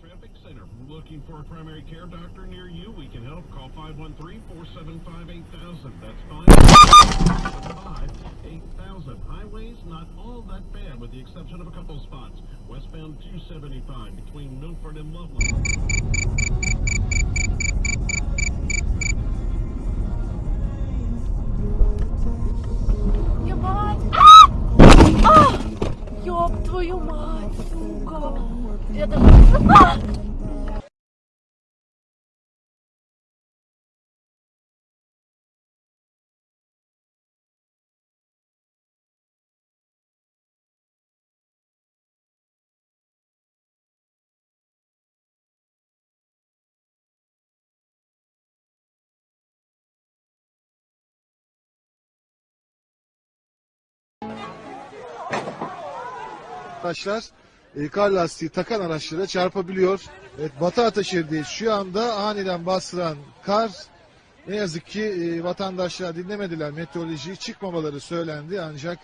Traffic Center. Looking for a primary care doctor near you? We can help. Call 513-475-8000. That's 575-8000. Highways, not all that bad with the exception of a couple spots. Westbound 275 between Milford and Loveland. Araçlar e, kar lastiği takan araçlara çarpabiliyor. Evet, Batı Ataşehir'deyiz. Şu anda aniden bastıran kar ne yazık ki e, vatandaşlar dinlemediler. Meteorolojiyi çıkmamaları söylendi ancak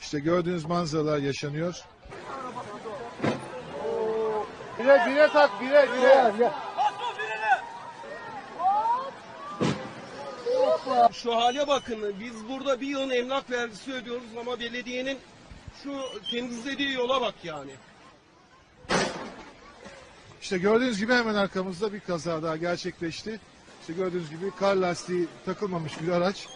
işte gördüğünüz manzaralar yaşanıyor. Bire bire tak bire bire. Şu hale bakın. Biz burada bir yılın emlak vergisi ödüyoruz ama belediyenin şu temizlediği yola bak yani. İşte gördüğünüz gibi hemen arkamızda bir kaza daha gerçekleşti. İşte gördüğünüz gibi kar lastiği takılmamış bir araç.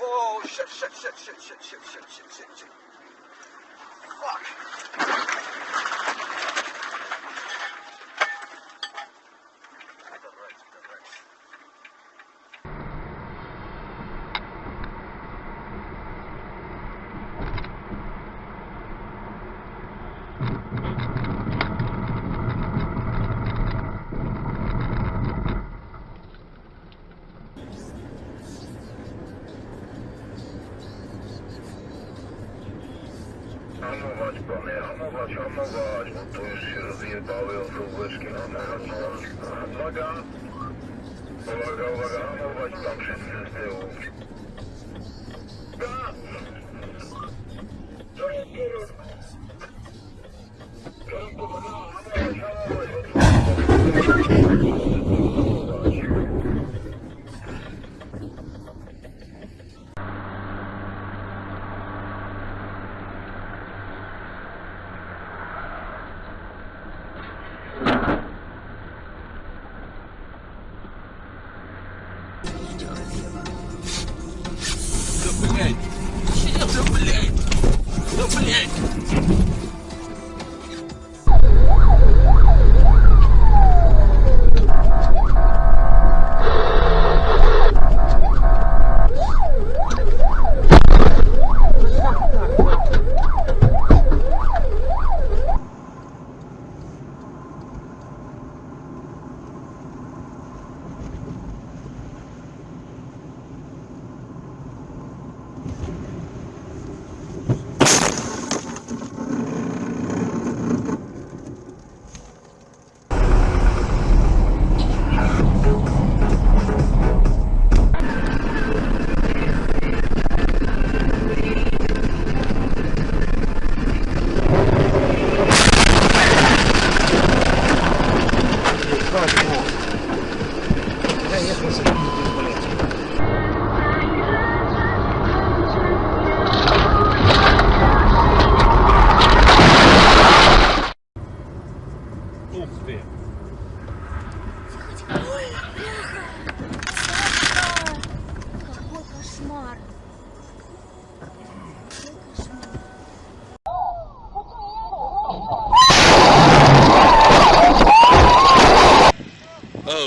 Oh, shit, shit, shit, shit, shit, shit, shit, shit, shit, shit. Fuck. Hamować, bo to już się rozjebały osobeczki, hamować, hamować. Uwaga, uwaga, uwaga, hamować tam wszyscy z tyłu. блядь.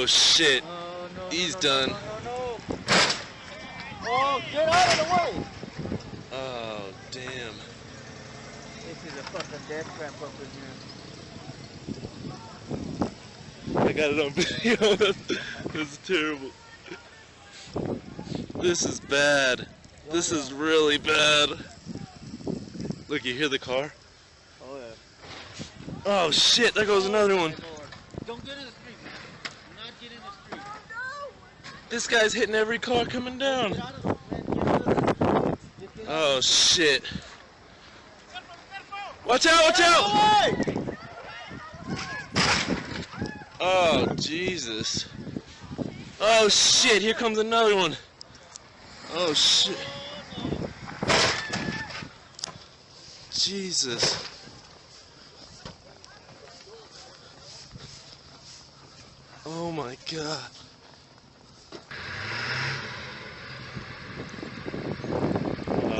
Oh shit. He's done. Oh, get out of the way! Oh damn. This is a fucking death trap up in here. I got it on video. That's terrible. This is bad. This is really bad. Look, you hear the car? Oh yeah. Oh shit, there goes another one. Don't get in the street. Do not get in the street. This guy's hitting every car coming down. Oh shit. Watch out, watch out! Oh Jesus. Oh shit, here comes another one. Oh shit. Jesus. Oh my god.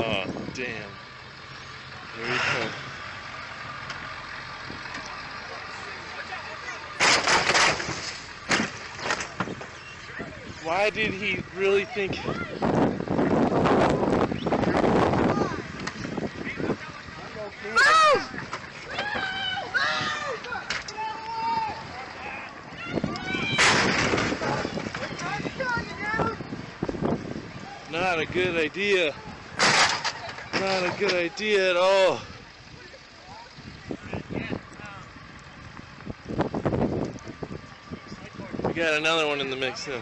Oh, damn. Here we come. Why did he really think? Not a good idea. Not a good idea at all. We got another one in the mix now.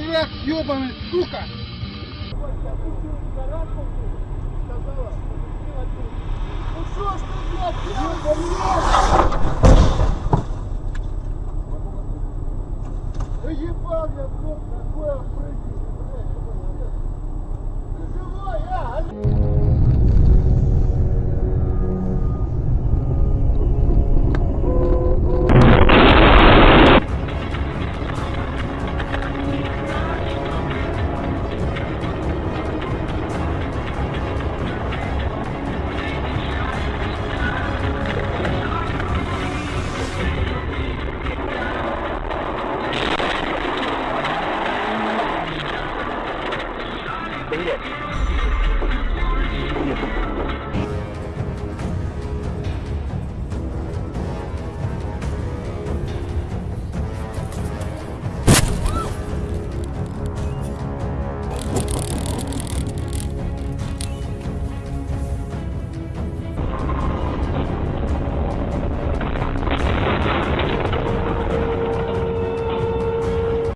дурак ебаный, сука! Ну что ж ты, блядь, делаешь? Да ебал я, блядь, какой охренеть!